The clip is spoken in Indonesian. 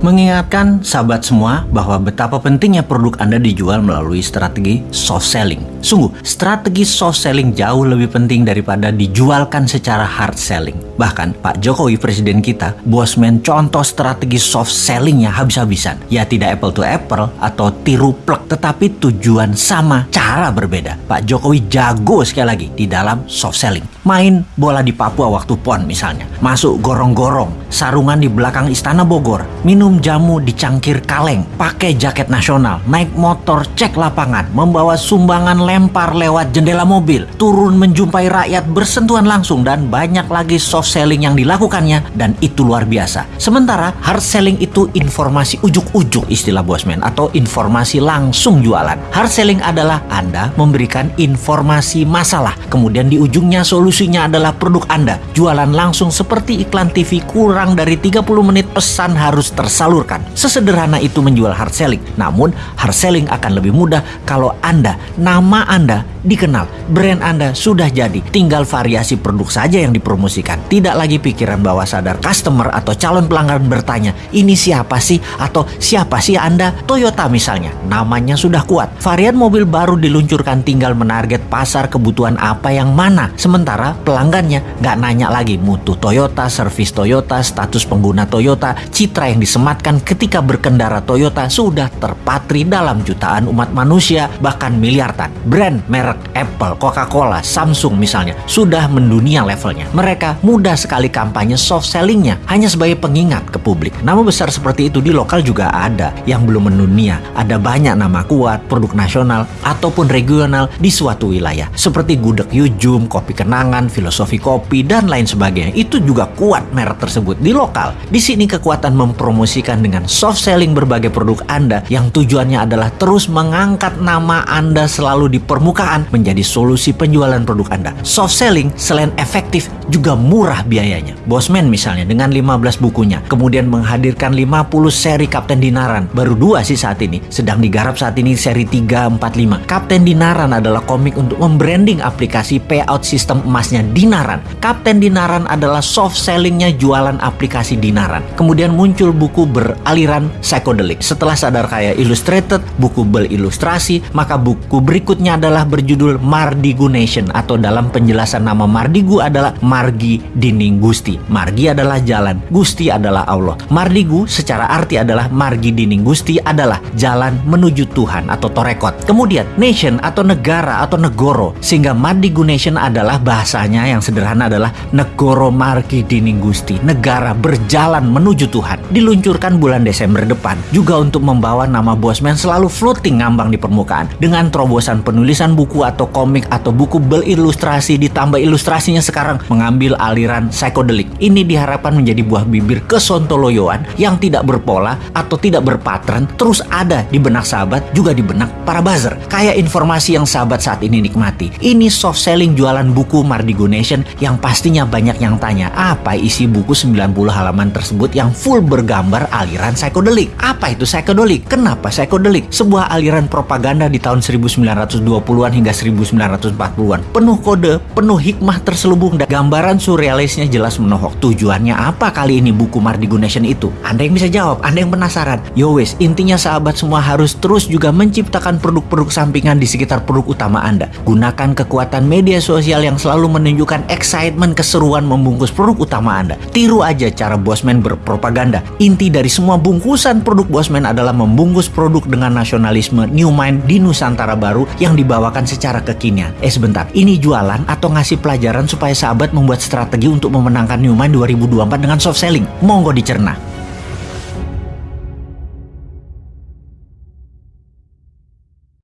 Mengingatkan sahabat semua bahwa betapa pentingnya produk Anda dijual melalui strategi soft selling. Sungguh, strategi soft selling jauh lebih penting daripada dijualkan secara hard selling. Bahkan, Pak Jokowi presiden kita, bosman contoh strategi soft sellingnya habis-habisan. Ya tidak apple to apple atau tiru plek, tetapi tujuan sama, cara berbeda. Pak Jokowi jago sekali lagi di dalam soft selling. Main bola di Papua waktu PON misalnya. Masuk gorong-gorong, sarungan di belakang Istana Bogor, minum jamu di cangkir kaleng, pakai jaket nasional, naik motor cek lapangan, membawa sumbangan lempar lewat jendela mobil, turun menjumpai rakyat bersentuhan langsung dan banyak lagi soft selling yang dilakukannya dan itu luar biasa. Sementara hard selling itu informasi ujuk-ujuk istilah bosman atau informasi langsung jualan. Hard selling adalah Anda memberikan informasi masalah, kemudian di ujungnya solusinya adalah produk Anda. Jualan langsung seperti iklan TV kurang dari 30 menit pesan harus tersalurkan. Sesederhana itu menjual hard selling. Namun, hard selling akan lebih mudah kalau Anda, nama Anda dikenal, brand Anda sudah jadi. Tinggal variasi produk saja yang dipromosikan. Tidak lagi pikiran bawah sadar customer atau calon pelanggan bertanya, ini siapa sih? Atau siapa sih Anda? Toyota misalnya, namanya sudah kuat. Varian mobil baru diluncurkan tinggal menarget pasar kebutuhan apa yang mana. Sementara pelanggannya nggak nanya lagi mutu Toyota, servis Toyota, status pengguna Toyota, citra yang disematkan ketika berkendara Toyota sudah terpatri dalam jutaan umat manusia, bahkan miliaran. Brand, merek Apple, Coca-Cola, Samsung misalnya, sudah mendunia levelnya. Mereka mudah sekali kampanye soft sellingnya, hanya sebagai pengingat ke publik. Nama besar seperti itu di lokal juga ada yang belum mendunia. Ada banyak nama kuat, produk nasional, ataupun regional di suatu wilayah. Seperti gudeg Yujum, kopi kenangan, filosofi kopi, dan lain sebagainya. Itu juga kuat merek tersebut di lokal. Di sini kekuatan mempromosikan dengan soft selling berbagai produk Anda yang tujuannya adalah terus mengangkat nama Anda selalu di permukaan menjadi solusi penjualan produk Anda. Soft selling selain efektif juga murah biayanya. Bosman misalnya dengan 15 bukunya, kemudian menghadirkan 50 seri Kapten Dinaran. Baru dua sih saat ini, sedang digarap saat ini seri 3, 4, 5. Kapten Dinaran adalah komik untuk membranding aplikasi payout sistem emasnya Dinaran. Kapten Dinaran adalah soft sellingnya jualan aplikasi Dinaran. Kemudian muncul buku beraliran psychedelic. Setelah sadar kaya illustrated, buku berilustrasi, maka buku berikutnya adalah berjudul Mardigu Nation atau dalam penjelasan nama Mardigu adalah Margi Dining Gusti. Margi adalah jalan, Gusti adalah Allah. Mardigu secara arti adalah Margi Dining Gusti adalah jalan menuju Tuhan atau Torekot. Kemudian nation atau negara atau negoro sehingga Mardigu Nation adalah bahasanya yang sederhana adalah negoro Margi Dining Gusti, negara berjalan menuju Tuhan. Diluncurkan bulan Desember depan juga untuk membawa nama Bosman selalu floating ngambang di permukaan dengan terobosan penulisan buku atau komik atau buku berilustrasi ditambah ilustrasinya sekarang mengambil aliran psychedelic. Ini diharapkan menjadi buah bibir kesontoloyoan yang tidak berpola atau tidak berpatren terus ada di benak sahabat juga di benak para buzzer. Kayak informasi yang sahabat saat ini nikmati. Ini soft selling jualan buku Mardigo Nation yang pastinya banyak yang tanya apa isi buku 90 halaman tersebut yang full bergambar aliran psychedelic. Apa itu psychedelic? Kenapa psychedelic? Sebuah aliran propaganda di tahun 1920-an hingga 1940-an. Penuh kode, penuh hikmah terselubung dan gambaran surrealisnya jelas menohok. Tujuannya apa kali ini buku Mardigo Nation itu? Anda yang bisa jawab, Anda yang penasaran. Yo wes, intinya sahabat semua harus terus juga menciptakan produk-produk sampingan di sekitar produk utama Anda. Gunakan kekuatan media sosial yang selalu menunjukkan excitement keseruan membungkus produk utama Anda. Tiru aja cara Bosman berpropaganda. Inti dari semua bungkusan produk Bosman adalah membungkus produk dengan nasionalisme New Mind di Nusantara baru yang dibawakan secara kekinian. Eh sebentar, ini jualan atau ngasih pelajaran supaya sahabat membuat strategi untuk memenangkan New Mind 2024 dengan soft selling? Monggo dicerna.